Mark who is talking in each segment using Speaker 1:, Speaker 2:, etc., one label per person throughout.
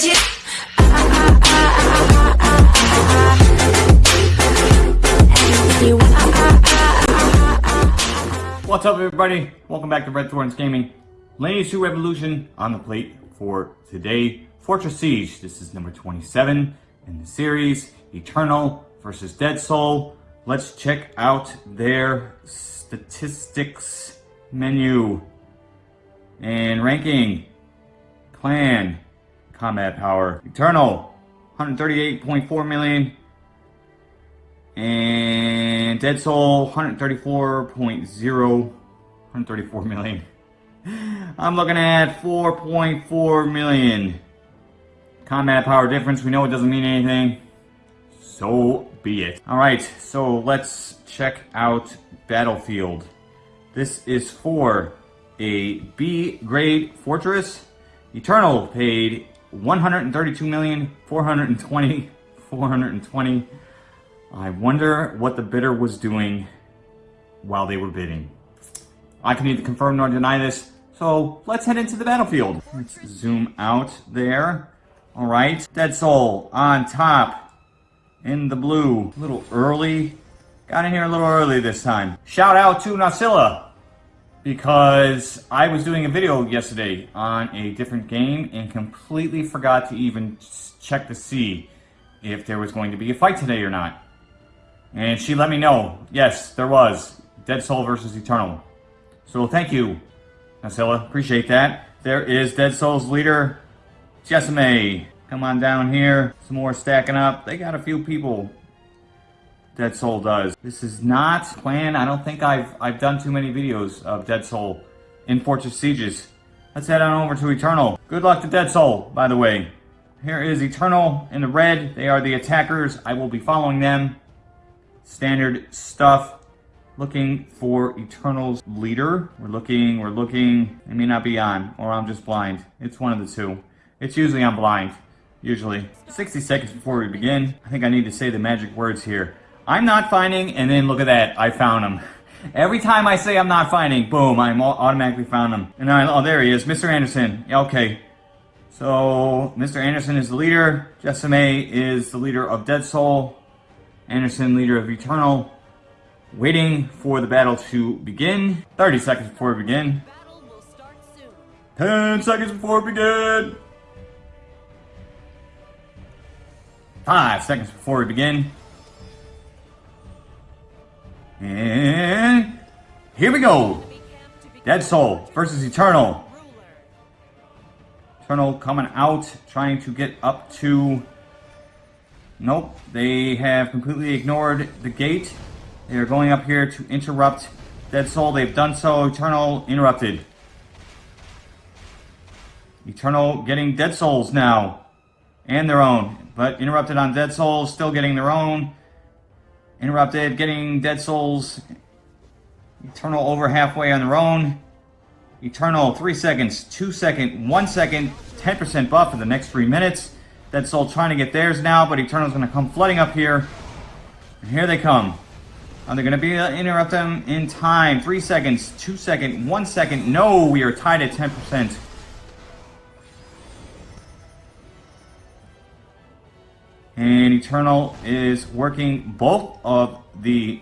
Speaker 1: you?
Speaker 2: What's up everybody? Welcome back to Red Thorns Gaming. Lineage 2 Revolution on the plate for today. Fortress Siege, this is number 27 in the series. Eternal versus Dead Soul. Let's check out their statistics menu and ranking. Clan, combat power, Eternal, 138.4 million, and Dead Soul, 134.0, 134 million. I'm looking at 4.4 million. Combat power difference, we know it doesn't mean anything. So be it. Alright, so let's check out Battlefield. This is for a B grade fortress. Eternal paid 132 million 420 420. I wonder what the bidder was doing while they were bidding. I can neither confirm nor deny this, so let's head into the battlefield. Let's zoom out there. All right, Dead Soul on top in the blue. A little early. Got in here a little early this time. Shout out to Nasilla because I was doing a video yesterday on a different game and completely forgot to even check to see if there was going to be a fight today or not. And she let me know, yes, there was. Dead Soul versus Eternal. So thank you, Nasilla. Appreciate that. There is Dead Soul's leader, Jessame. Come on down here. Some more stacking up. They got a few people Dead Soul does. This is not planned. I don't think I've I've done too many videos of Dead Soul in Fortress Sieges. Let's head on over to Eternal. Good luck to Dead Soul, by the way. Here is Eternal in the red. They are the attackers. I will be following them. Standard stuff. Looking for Eternal's leader. We're looking, we're looking. It may not be on, or I'm just blind. It's one of the two. It's usually I'm blind. Usually. 60 seconds before we begin. I think I need to say the magic words here. I'm not finding, and then look at that, I found him. Every time I say I'm not finding, boom, I'm automatically found him. And I, oh, there he is, Mr. Anderson. Okay. So, Mr. Anderson is the leader. Jessame is the leader of Dead Soul. Anderson, leader of Eternal. Waiting for the battle to begin. 30 seconds before we begin. 10 seconds before we begin. 5 seconds before we begin. And here we go. Dead Soul versus Eternal. Eternal coming out, trying to get up to... Nope, they have completely ignored the gate. They are going up here to interrupt Dead Soul. They've done so. Eternal interrupted. Eternal getting Dead Souls now. And their own. But interrupted on Dead Souls, still getting their own. Interrupted, getting Dead Souls. Eternal over halfway on their own. Eternal, 3 seconds, 2 second, 1 second, 10% buff for the next 3 minutes. Dead Soul trying to get theirs now, but Eternal's going to come flooding up here. And here they come. Are they going to be uh, interrupt them in time? 3 seconds, 2 second, 1 second. No, we are tied at 10%. And Eternal is working both of the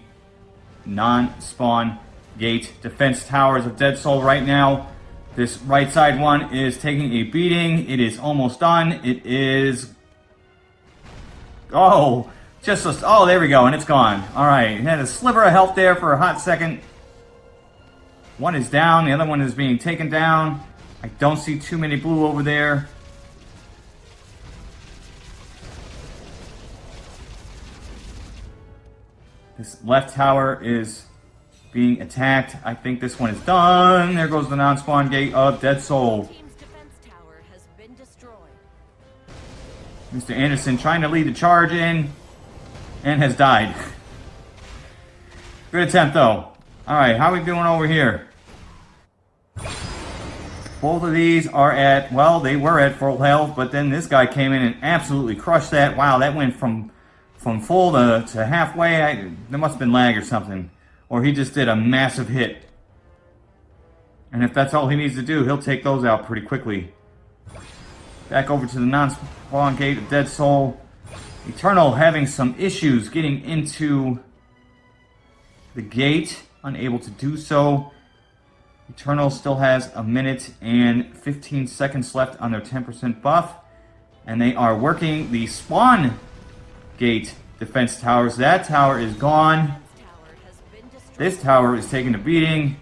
Speaker 2: non-spawn gate defense towers of Dead Soul right now. This right side one is taking a beating. It is almost done. It is... Oh, just a... Oh, there we go, and it's gone. All right, it had a sliver of health there for a hot second. One is down. The other one is being taken down. I don't see too many blue over there. This left tower is being attacked. I think this one is done. There goes the non-spawn gate of Dead Soul. Mr. Anderson trying to lead the charge in and has died. Good attempt though. Alright, how are we doing over here? Both of these are at, well, they were at full health, but then this guy came in and absolutely crushed that. Wow, that went from from full to, to halfway, I, there must have been lag or something. Or he just did a massive hit. And if that's all he needs to do, he'll take those out pretty quickly. Back over to the non-spawn gate of Dead Soul. Eternal having some issues getting into the gate. Unable to do so. Eternal still has a minute and 15 seconds left on their 10% buff. And they are working the spawn gate defense towers. That tower is gone. This tower is taking a beating.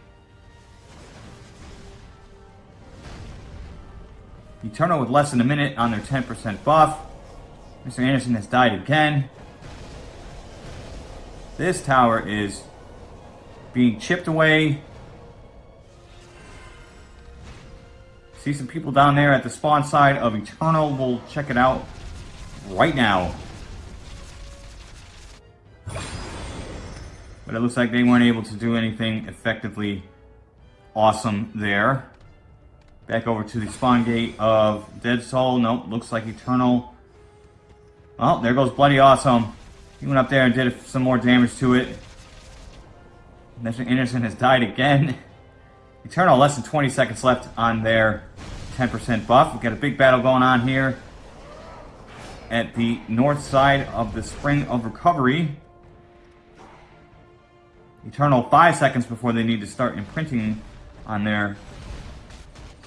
Speaker 2: Eternal with less than a minute on their 10% buff. Mr. Anderson has died again. This tower is being chipped away. See some people down there at the spawn side of Eternal. We'll check it out right now. But it looks like they weren't able to do anything effectively awesome there. Back over to the spawn gate of Dead Soul. Nope, looks like Eternal. Well, there goes Bloody Awesome. He went up there and did some more damage to it. Mr. Anderson has died again. Eternal, less than 20 seconds left on their 10% buff. We've got a big battle going on here at the north side of the Spring of Recovery. Eternal, five seconds before they need to start imprinting on their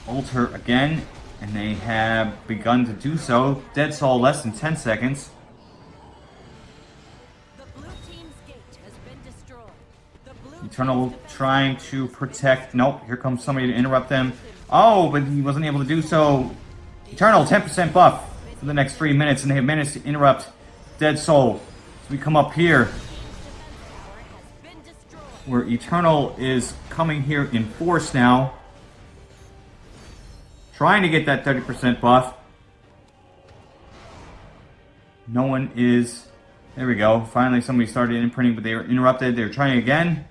Speaker 2: altar again, and they have begun to do so. Dead Soul less than 10 seconds. Eternal trying to protect. Nope, here comes somebody to interrupt them. Oh, but he wasn't able to do so. Eternal, 10% buff for the next three minutes, and they have managed to interrupt Dead Soul. So we come up here, where Eternal is coming here in force now. Trying to get that 30% buff. No one is... There we go. Finally, somebody started imprinting, but they were interrupted. They were trying again.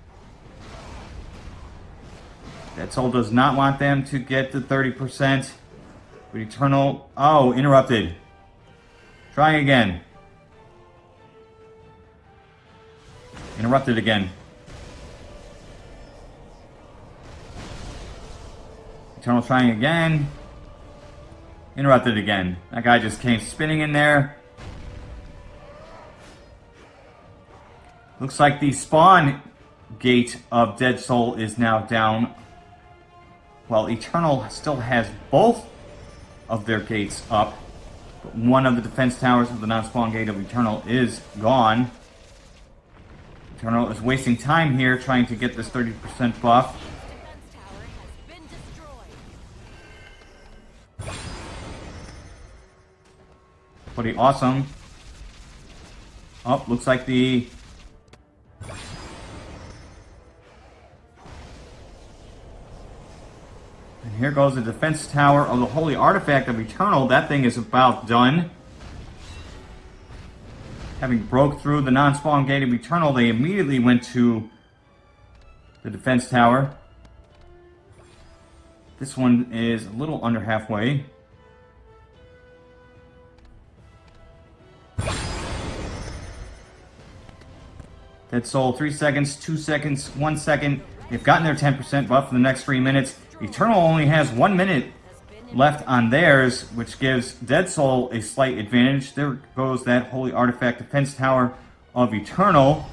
Speaker 2: Dead Soul does not want them to get the 30%. But Eternal... Oh, interrupted. Trying again. Interrupted again. Eternal trying again. Interrupted again. That guy just came spinning in there. Looks like the spawn gate of Dead Soul is now down. While Eternal still has both of their gates up. But one of the defense towers of the non-spawn gate of Eternal is gone. Eternal is wasting time here trying to get this 30% buff. Pretty awesome. Oh, looks like the... And here goes the defense tower of the Holy Artifact of Eternal. That thing is about done. Having broke through the non-spawn gate of Eternal, they immediately went to the defense tower. This one is a little under halfway. Dead Soul, 3 seconds, 2 seconds, 1 second. They've gotten their 10% buff for the next 3 minutes. Eternal only has 1 minute left on theirs, which gives Dead Soul a slight advantage. There goes that Holy Artifact Defense Tower of Eternal.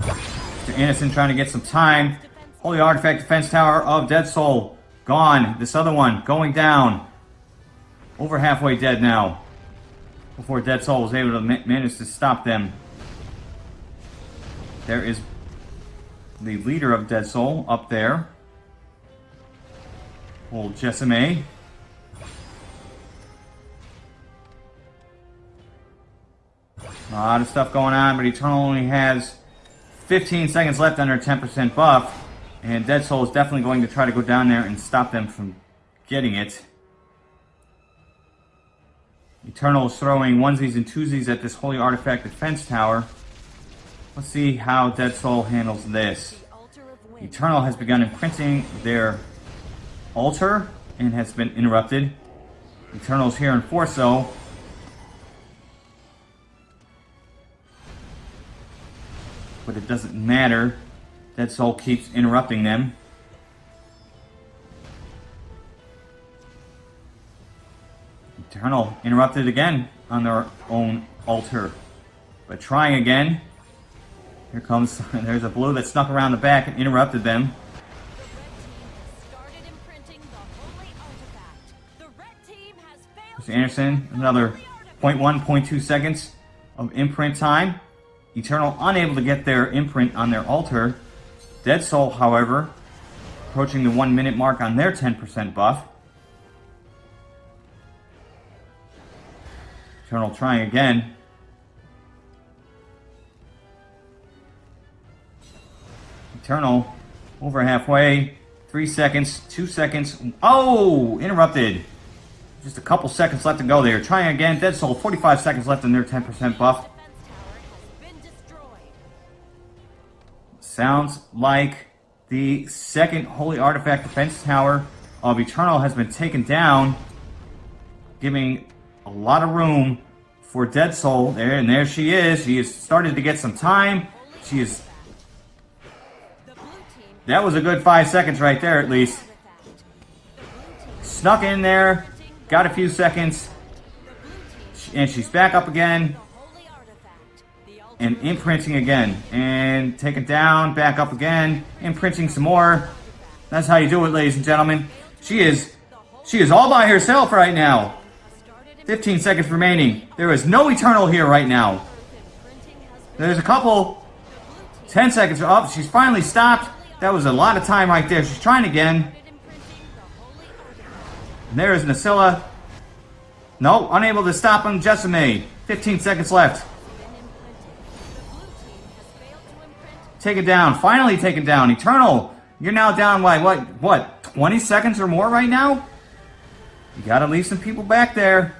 Speaker 2: Mr. Anderson trying to get some time. Holy Artifact Defense Tower of Dead Soul. Gone. This other one going down. Over halfway dead now. Before Dead Soul was able to ma manage to stop them. There is the leader of Dead Soul up there. Old Jessame. A lot of stuff going on, but Eternal only has 15 seconds left under 10% buff. And Dead Soul is definitely going to try to go down there and stop them from getting it. Eternal is throwing onesies and twosies at this Holy Artifact Defense Tower. Let's see how Dead Soul handles this. Eternal has begun imprinting their altar and has been interrupted. Eternal's here in though. But it doesn't matter. Dead Soul keeps interrupting them. Eternal interrupted again on their own altar. But trying again. Here comes, there's a blue that snuck around the back and interrupted them. Mr. Anderson, another 0.1, 0.2 seconds of imprint time. Eternal unable to get their imprint on their altar. Dead Soul, however, approaching the one minute mark on their 10% buff. Eternal trying again. Eternal over halfway. Three seconds, two seconds. Oh, interrupted. Just a couple seconds left to go there. Trying again. Dead Soul, 45 seconds left in their 10% buff. Sounds like the second Holy Artifact Defense Tower of Eternal has been taken down, giving a lot of room for Dead Soul. There, and there she is. She has started to get some time. She is... That was a good five seconds right there, at least. Snuck in there, got a few seconds, and she's back up again and imprinting again and take it down back up again imprinting some more that's how you do it ladies and gentlemen she is she is all by herself right now 15 seconds remaining. There is no eternal here right now. There's a couple. 10 seconds up. She's finally stopped. That was a lot of time right there. She's trying again. And there is Nasilla. No unable to stop him. Jessamine 15 seconds left. Take it down. Finally taken down. Eternal, you're now down by what, what, 20 seconds or more right now? You gotta leave some people back there.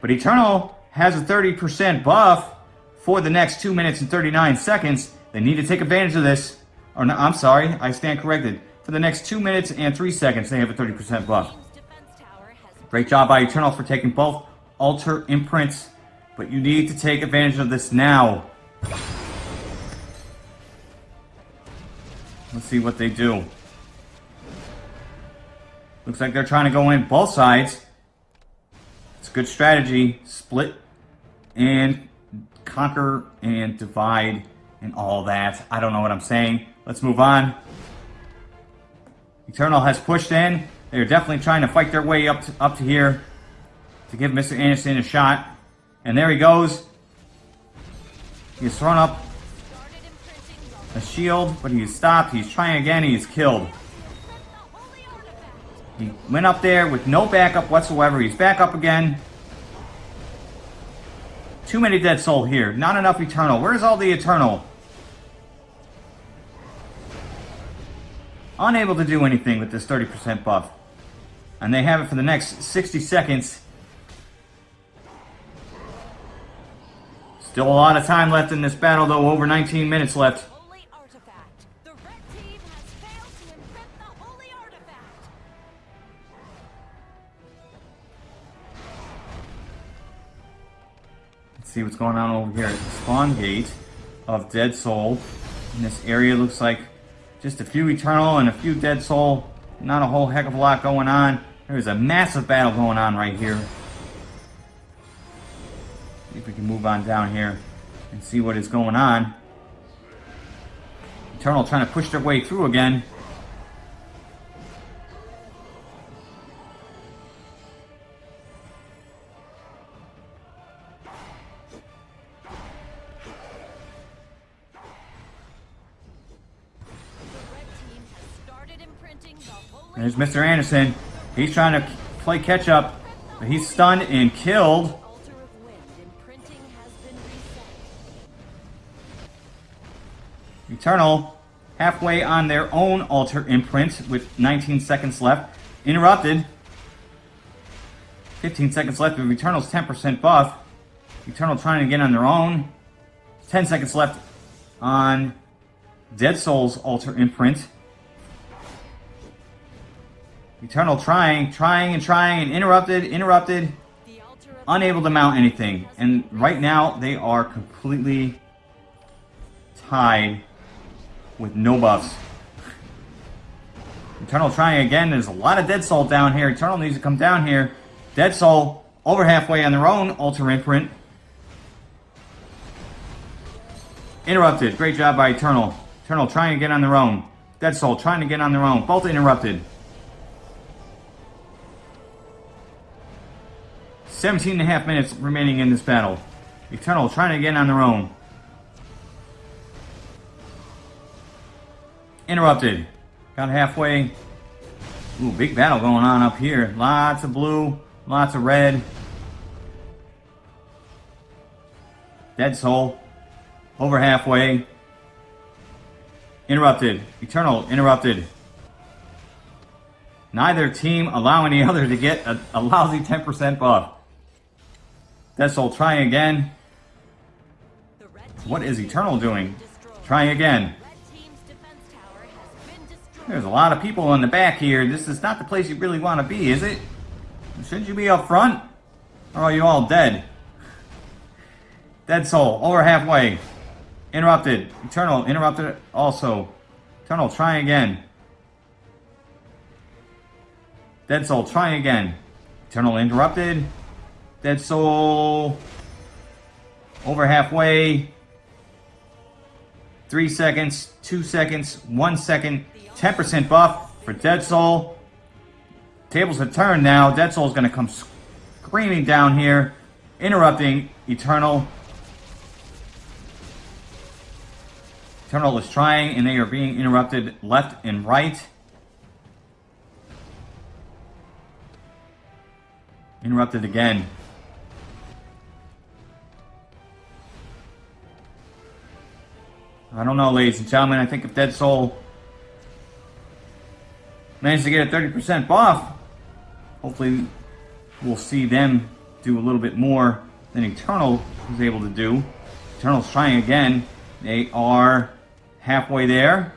Speaker 2: But Eternal has a 30% buff for the next 2 minutes and 39 seconds. They need to take advantage of this. Or no, I'm sorry, I stand corrected. For the next 2 minutes and 3 seconds, they have a 30% buff. Great job by Eternal for taking both Altar Imprints but you need to take advantage of this now. Let's see what they do. Looks like they're trying to go in both sides. Good strategy. Split and conquer and divide and all that. I don't know what I'm saying. Let's move on. Eternal has pushed in. They're definitely trying to fight their way up to, up to here to give Mr. Anderson a shot. And there he goes. He's thrown up a shield, but he's stopped. He's trying again. He's killed. He went up there with no backup whatsoever. He's back up again. Too many Dead Soul here. Not enough Eternal. Where's all the Eternal? Unable to do anything with this 30% buff. And they have it for the next 60 seconds. Still a lot of time left in this battle, though. Over 19 minutes left. See what's going on over here at the spawn gate of Dead Soul. In this area looks like just a few Eternal and a few Dead Soul. Not a whole heck of a lot going on. There's a massive battle going on right here See if we can move on down here and see what is going on. Eternal trying to push their way through again. There's Mr. Anderson. He's trying to play catch up, but he's stunned and killed. Eternal, halfway on their own altar imprint with 19 seconds left. Interrupted. 15 seconds left of Eternal's 10% buff. Eternal trying to get on their own. 10 seconds left on Dead Soul's altar imprint. Eternal trying, trying and trying and interrupted, interrupted. Unable to mount anything. And right now they are completely tied with no buffs. Eternal trying again. There's a lot of Dead Soul down here. Eternal needs to come down here. Dead Soul over halfway on their own Altar Imprint. Interrupted. Great job by Eternal. Eternal trying to get on their own. Dead Soul trying to get on their own. Both interrupted. 17 and a half minutes remaining in this battle. Eternal trying to get on their own. Interrupted. Got halfway. Ooh, big battle going on up here. Lots of blue, lots of red. Dead Soul. Over halfway. Interrupted. Eternal interrupted. Neither team allowing the other to get a, a lousy 10% buff. Dead Soul trying again. What is Eternal doing? Trying again. There's a lot of people in the back here. This is not the place you really want to be, is it? Shouldn't you be up front? Or are you all dead? Dead Soul, over halfway. Interrupted. Eternal, interrupted also. Eternal, try again. Dead Soul, try again. Eternal, interrupted. Dead Soul, over halfway. Three seconds, two seconds, one second. 10% buff for Dead Soul. Tables have turned now. Dead Soul is going to come screaming down here, interrupting Eternal. Eternal is trying, and they are being interrupted left and right. Interrupted again. I don't know, ladies and gentlemen. I think if Dead Soul managed to get a 30% buff, hopefully we'll see them do a little bit more than Eternal was able to do. Eternal's trying again. They are halfway there.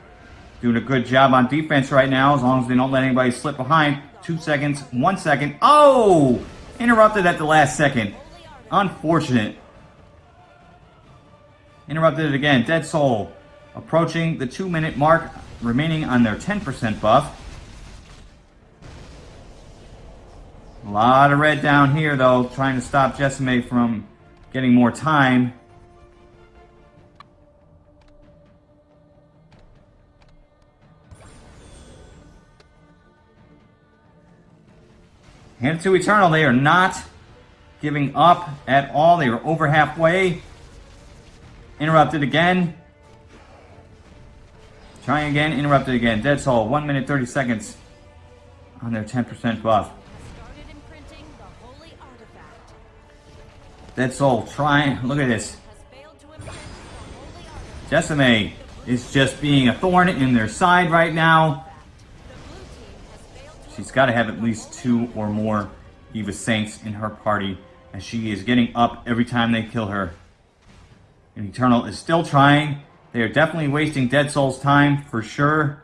Speaker 2: Doing a good job on defense right now, as long as they don't let anybody slip behind. Two seconds, one second. Oh! Interrupted at the last second. Unfortunate. Interrupted it again. Dead Soul approaching the two minute mark, remaining on their 10% buff. A lot of red down here, though, trying to stop Jessime from getting more time. Hand to Eternal, they are not giving up at all. They are over halfway. Interrupted again. Trying again, interrupted again. Dead Soul, 1 minute 30 seconds on their 10% buff. Dead Soul trying. Look at this. Jessime is just being a thorn in their side right now. She's got to have at least two or more Eva Saints in her party, as she is getting up every time they kill her. And Eternal is still trying. They are definitely wasting Dead Soul's time, for sure.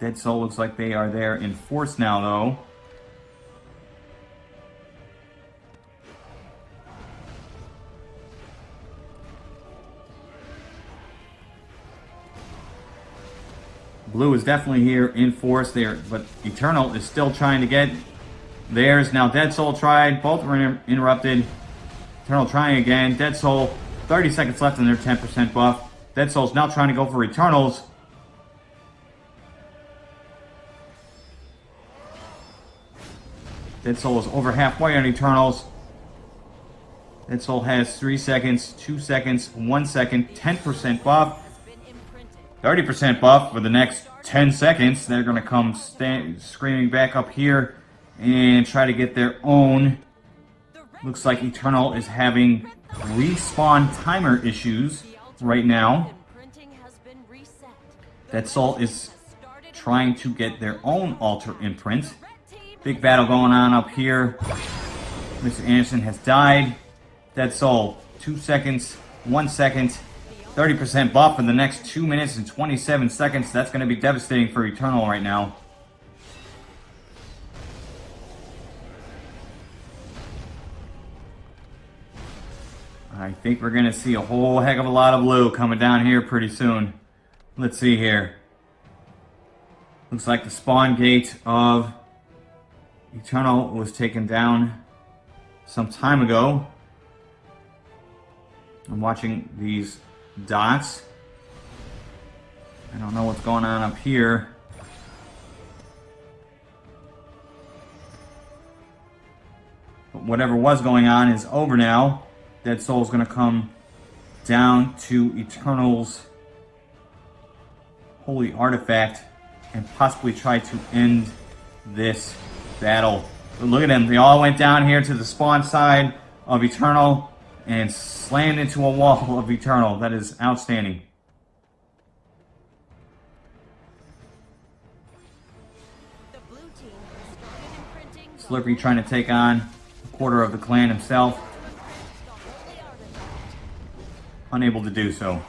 Speaker 2: Dead Soul looks like they are there in force now, though. Blue is definitely here in force there, but Eternal is still trying to get theirs. Now Dead Soul tried. Both were inter interrupted. Eternal trying again. Dead Soul, 30 seconds left in their 10% buff. Dead Soul's now trying to go for Eternals. Dead Soul is over halfway on Eternals. Dead Soul has 3 seconds, 2 seconds, 1 second, 10% buff. 30% buff for the next 10 seconds. They're going to come screaming back up here and try to get their own. Looks like Eternal is having respawn timer issues right now. Dead Soul is trying to get their own altar imprint. Big battle going on up here. Mr. Anderson has died. Dead Soul, two seconds, one second. 30% buff in the next 2 minutes and 27 seconds. That's going to be devastating for Eternal right now. I think we're going to see a whole heck of a lot of blue coming down here pretty soon. Let's see here. Looks like the spawn gate of Eternal was taken down some time ago. I'm watching these dots. I don't know what's going on up here. But whatever was going on is over now. Dead Soul's gonna come down to Eternal's holy artifact and possibly try to end this battle. But look at them. They all went down here to the spawn side of Eternal and slammed into a wall of Eternal. That is outstanding. Slippery trying to take on a quarter of the clan himself. Unable to do so.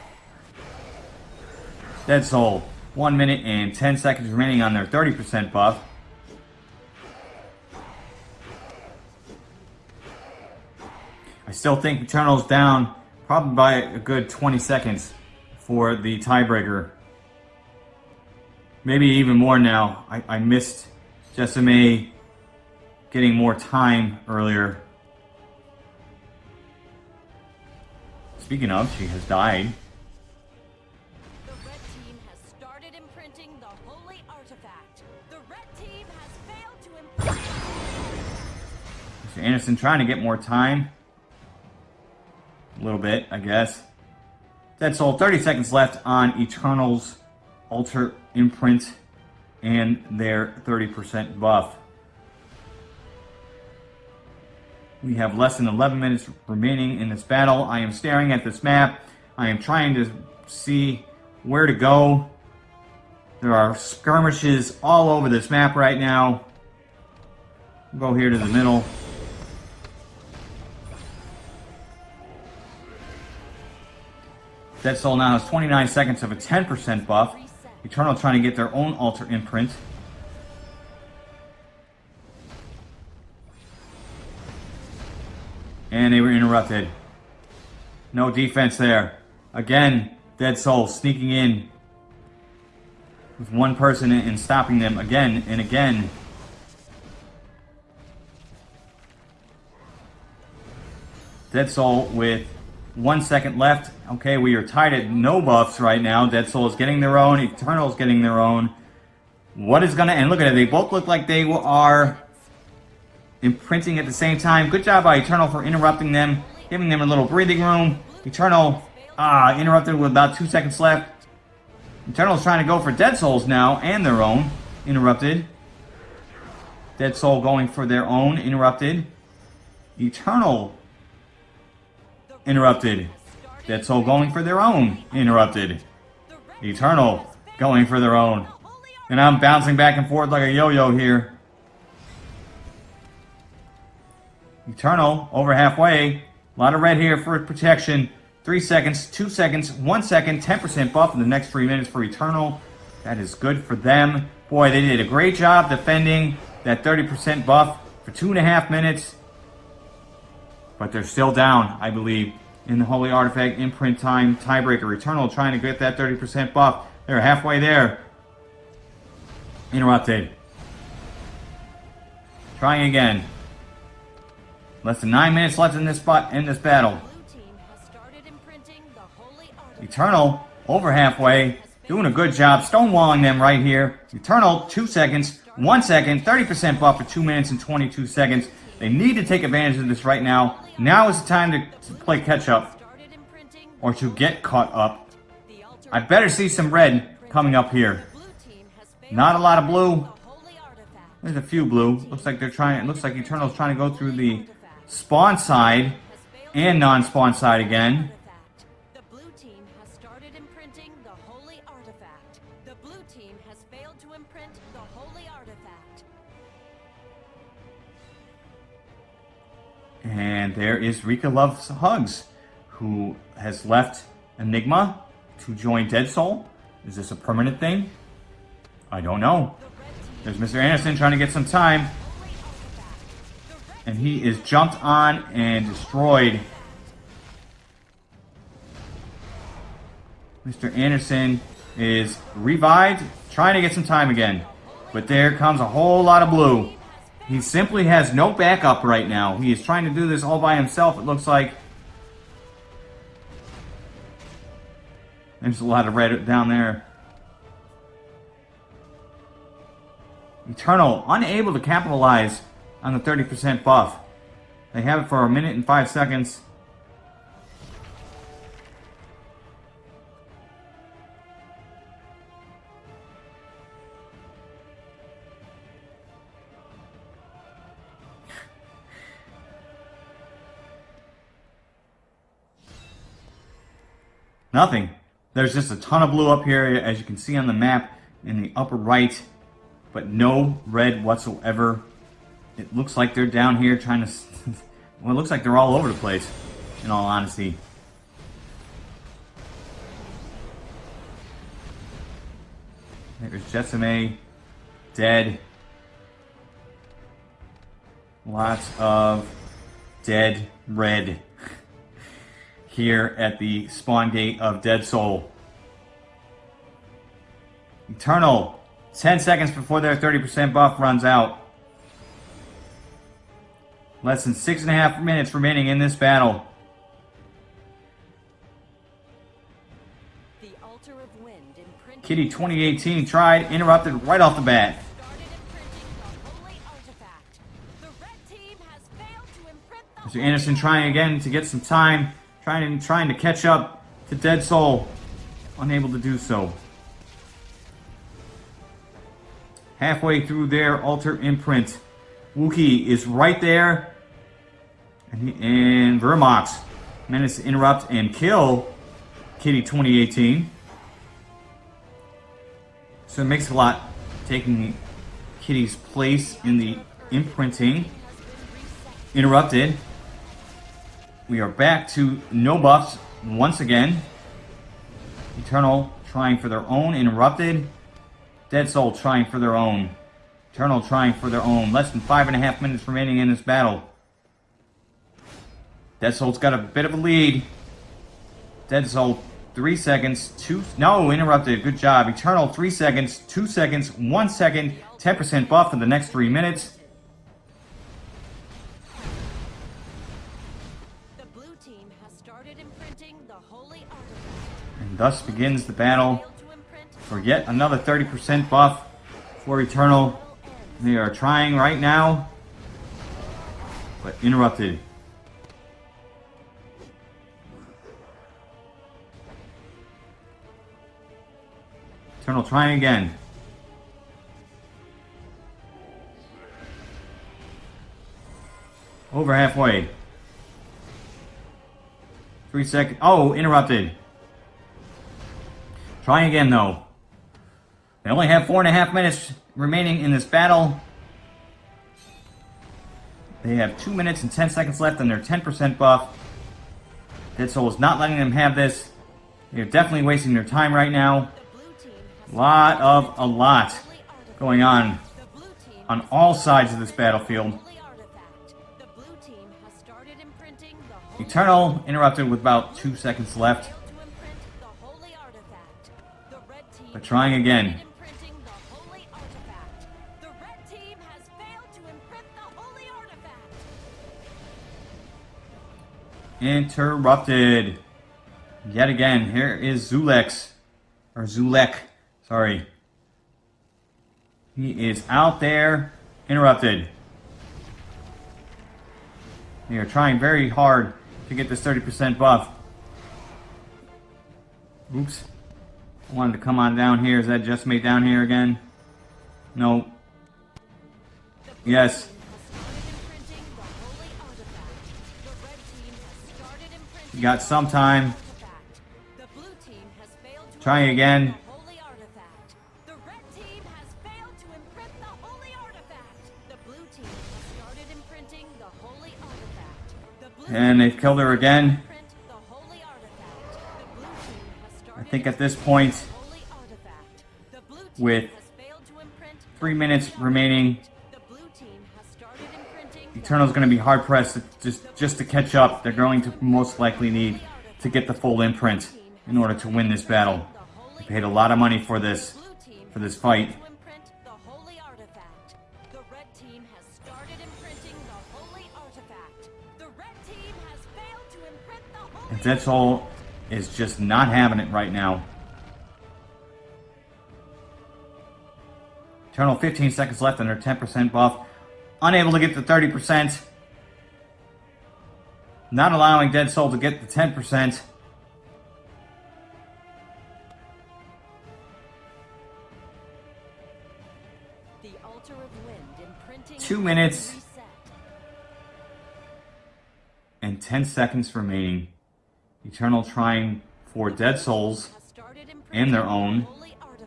Speaker 2: Dead Soul, 1 minute and 10 seconds remaining on their 30% buff. I still think Eternal's down probably by a good 20 seconds for the tiebreaker. Maybe even more now. I, I missed Jessame getting more time earlier. Speaking of, she has died.
Speaker 1: The red team has started imprinting the holy artifact. The red team has failed to imprint.
Speaker 2: Mr. Anderson trying to get more time. A little bit, I guess. Dead Soul, 30 seconds left on Eternal's Altar Imprint and their 30% buff. We have less than 11 minutes remaining in this battle. I am staring at this map. I am trying to see where to go. There are skirmishes all over this map right now. We'll go here to the middle. Dead Soul now has 29 seconds of a 10% buff. Eternal trying to get their own altar imprint. And they were interrupted. No defense there. Again, Dead Soul sneaking in with one person and stopping them again and again. Dead Soul with one second left. Okay, we are tied at no buffs right now. Dead Soul is getting their own. Eternal is getting their own. What is going to end? Look at it. They both look like they are imprinting at the same time. Good job by Eternal for interrupting them, giving them a little breathing room. Eternal ah, interrupted with about two seconds left. Eternal's trying to go for Dead Souls now, and their own. Interrupted. Dead Soul going for their own. Interrupted. Eternal. Interrupted. Dead Soul going for their own. Interrupted. Eternal going for their own. And I'm bouncing back and forth like a yo-yo here. Eternal, over halfway. A lot of red here for protection. Three seconds, two seconds, one second, 10% buff in the next three minutes for Eternal. That is good for them. Boy, they did a great job defending that 30% buff for two and a half minutes. But they're still down, I believe, in the Holy Artifact imprint time tiebreaker. Eternal trying to get that 30% buff. They're halfway there. Interrupted. Trying again. Less than nine minutes left in this spot in this battle.
Speaker 1: Blue team has started imprinting the holy artifact.
Speaker 2: Eternal, over halfway, doing a good job stonewalling them right here. Eternal, two seconds, one second, 30% buff for two minutes and 22 seconds. They need to take advantage of this right now. Now is the time to, to play catch up or to get caught up. I better see some red coming up here.
Speaker 1: Blue team has failed
Speaker 2: Not a lot of blue.
Speaker 1: the holy artifact.
Speaker 2: There's a few blue. Looks like they're trying. It looks like Eternal's trying to go through the spawn side and non-spawn side again.
Speaker 1: The blue team has started imprinting the holy artifact. The blue team has failed to imprint the holy artifact.
Speaker 2: And there is Rika Loves Hugs, who has left Enigma to join Dead Soul. Is this a permanent thing? I don't know.
Speaker 1: The red team
Speaker 2: There's Mr. Anderson trying to get some time, and he is jumped on and destroyed. Mr. Anderson is revived, trying to get some time again. But there comes a whole lot of blue. He simply has no backup right now. He is trying to do this all by himself, it looks like. There's a lot of red down there. Eternal, unable to capitalize on the 30% buff. They have it for a minute and five seconds. Nothing. There's just a ton of blue up here, as you can see on the map in the upper right, but no red whatsoever. It looks like they're down here trying to... well, it looks like they're all over the place, in all honesty. There's Jetsame, dead. Lots of dead red here at the spawn gate of Dead Soul. Eternal, 10 seconds before their 30% buff runs out. Less than six and a half minutes remaining in this battle. Kitty 2018 tried, interrupted right off the bat. Mr. Anderson trying again to get some time. Trying, trying to catch up to Dead Soul. Unable to do so. Halfway through their altar imprint. Wookie is right there. And, and Vermox managed to interrupt and kill Kitty 2018. So it makes a lot taking Kitty's place in the imprinting. Interrupted. We are back to no buffs once again. Eternal trying for their own. Interrupted. Dead Soul trying for their own. Eternal trying for their own. Less than five and a half minutes remaining in this battle. Dead Soul's got a bit of a lead. Dead Soul, three seconds, two, no, interrupted, good job. Eternal, three seconds, two seconds, one second, 10% buff for the next three minutes. And thus begins the battle for yet another 30% buff for Eternal. They are trying right now, but interrupted. Eternal trying again. Over halfway. Three seconds. Oh, interrupted. Trying again, though. They only have four and a half minutes remaining in this battle. They have two minutes and 10 seconds left on their 10% buff. Dead Soul is not letting them have this. They're definitely wasting their time right now. Lot of, a lot going on on all sides of this battlefield. Eternal interrupted with about two seconds left. But trying again. Interrupted. Yet again, here is Zulex. Or Zulek. Sorry. He is out there. Interrupted. They are trying very hard to get this 30% buff. Oops. I wanted to come on down here. Is that just me down here again? No. Yes. Got some time. Trying again. And they've killed her again. I think at this point, with three minutes remaining, Eternal's going to be hard-pressed just, just to catch up. They're going to most likely need to get the full imprint in order to win this battle. We paid a lot of money for this, for this fight. Soul is just not having it right now. Eternal 15 seconds left under 10% buff. Unable to get the 30%. Not allowing Dead Soul to get the 10%.
Speaker 1: The altar of wind imprinting
Speaker 2: Two minutes. And 10 seconds remaining. Eternal trying for Dead Souls. And their own.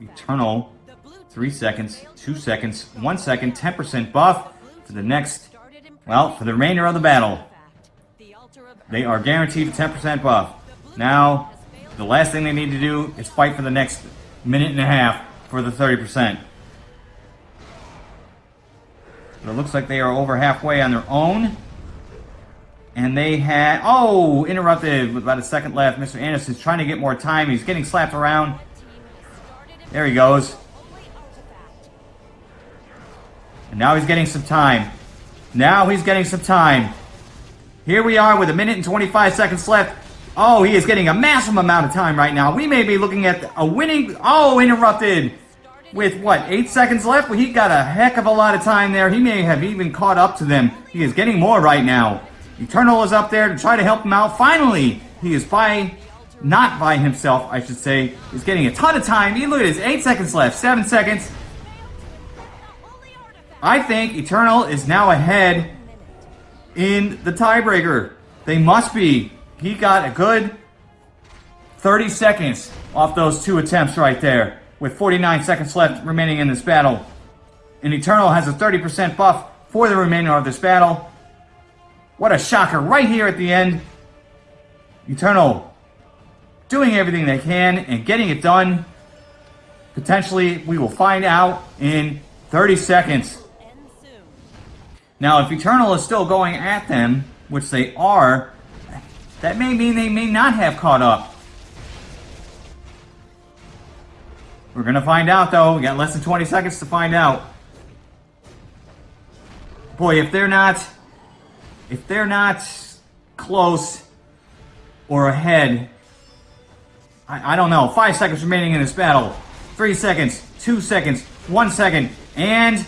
Speaker 2: Eternal.
Speaker 1: The blue team
Speaker 2: 3 seconds, 2 seconds,
Speaker 1: the
Speaker 2: 1
Speaker 1: holy
Speaker 2: second,
Speaker 1: artifact.
Speaker 2: 10% buff for the next, well, for the remainder of the battle. They are guaranteed 10% buff. Now, the last thing they need to do is fight for the next minute and a half for the 30%. But it looks like they are over halfway on their own. And they had, oh, interrupted with about a second left. Mr. Anderson's trying to get more time. He's getting slapped around. There he goes. And now he's getting some time. Now he's getting some time. Here we are with a minute and 25 seconds left. Oh, he is getting a massive amount of time right now. We may be looking at a winning... Oh, interrupted. With what, eight seconds left? Well, he got a heck of a lot of time there. He may have even caught up to them. He is getting more right now. Eternal is up there to try to help him out. Finally, he is by... Not by himself, I should say. He's getting a ton of time. He, look at this. Eight seconds left. Seven seconds. I think Eternal is now ahead in the tiebreaker. They must be. He got a good 30 seconds off those two attempts right there, with 49 seconds left remaining in this battle. And Eternal has a 30% buff for the remainder of this battle. What a shocker right here at the end. Eternal doing everything they can and getting it done. Potentially, we will find out in 30 seconds. Now, if Eternal is still going at them, which they are, that may mean they may not have caught up. We're gonna find out though. We got less than 20 seconds to find out. Boy, if they're not, if they're not close or ahead, I, I don't know. Five seconds remaining in this battle. Three seconds, two seconds, one second, and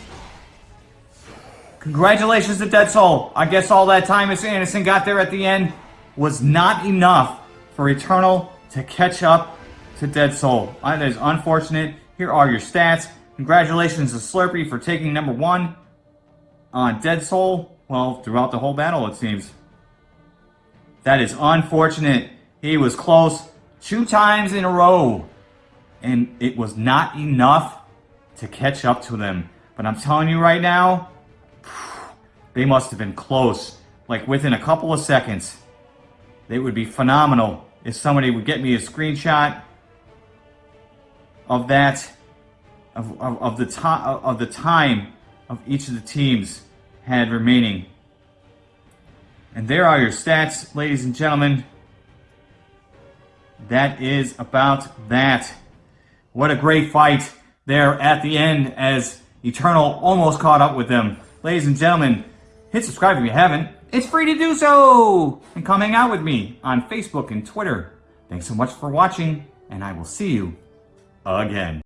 Speaker 2: Congratulations to Dead Soul. I guess all that time Mr. Anderson got there at the end was not enough for Eternal to catch up to Dead Soul. Uh, That is unfortunate. Here are your stats. Congratulations to Slurpee for taking number one on Dead Soul. Well, throughout the whole battle, it seems. That is unfortunate. He was close two times in a row. And it was not enough to catch up to them. But I'm telling you right now, they must have been close. Like within a couple of seconds. They would be phenomenal if somebody would get me a screenshot of that, of, of, of the time of the time of each of the teams had remaining. And there are your stats, ladies and gentlemen. That is about that. What a great fight there at the end as Eternal almost caught up with them. Ladies and gentlemen, hit subscribe if you haven't. It's free to do so! And come hang out with me on Facebook and Twitter. Thanks so much for watching, and I will see you again.